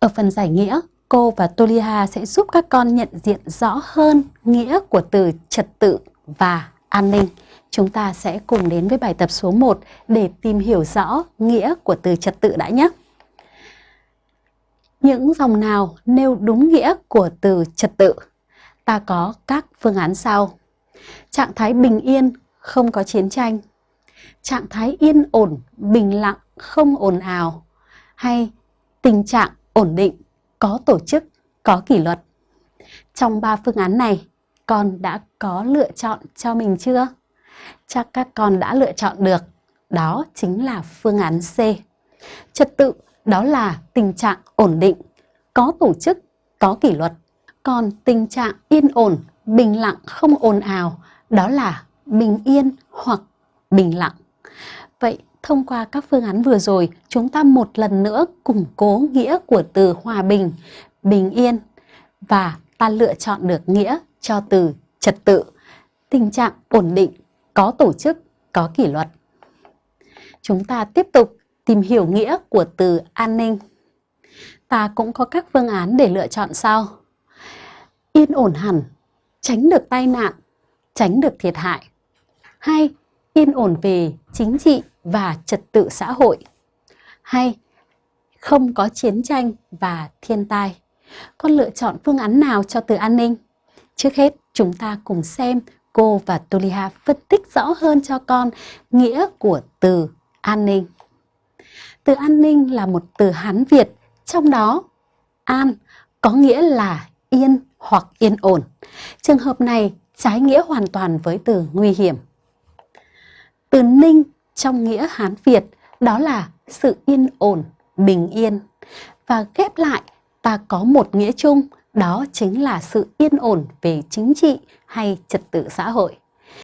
Ở phần giải nghĩa, cô và Tolia sẽ giúp các con nhận diện rõ hơn nghĩa của từ trật tự và an ninh. Chúng ta sẽ cùng đến với bài tập số 1 để tìm hiểu rõ nghĩa của từ trật tự đã nhé. Những dòng nào nêu đúng nghĩa của từ trật tự? Ta có các phương án sau. Trạng thái bình yên, không có chiến tranh. Trạng thái yên ổn, bình lặng, không ồn ào. Hay tình trạng ổn định, có tổ chức, có kỷ luật. Trong ba phương án này, con đã có lựa chọn cho mình chưa? Chắc các con đã lựa chọn được. Đó chính là phương án C. Trật tự đó là tình trạng ổn định, có tổ chức, có kỷ luật. Còn tình trạng yên ổn, bình lặng, không ồn ào đó là bình yên hoặc bình lặng. Vậy thông qua các phương án vừa rồi, chúng ta một lần nữa củng cố nghĩa của từ hòa bình, bình yên và ta lựa chọn được nghĩa cho từ trật tự, tình trạng ổn định, có tổ chức, có kỷ luật. Chúng ta tiếp tục tìm hiểu nghĩa của từ an ninh. Ta cũng có các phương án để lựa chọn sau. Yên ổn hẳn, tránh được tai nạn, tránh được thiệt hại. Hay yên ổn về chính trị và trật tự xã hội. Hay không có chiến tranh và thiên tai. Con lựa chọn phương án nào cho từ an ninh? Trước hết, chúng ta cùng xem cô và Tolia phân tích rõ hơn cho con nghĩa của từ an ninh. Từ an ninh là một từ Hán Việt, trong đó an có nghĩa là yên hoặc yên ổn. Trường hợp này trái nghĩa hoàn toàn với từ nguy hiểm. Từ ninh trong nghĩa Hán Việt đó là sự yên ổn, bình yên. Và ghép lại ta có một nghĩa chung đó chính là sự yên ổn về chính trị hay trật tự xã hội.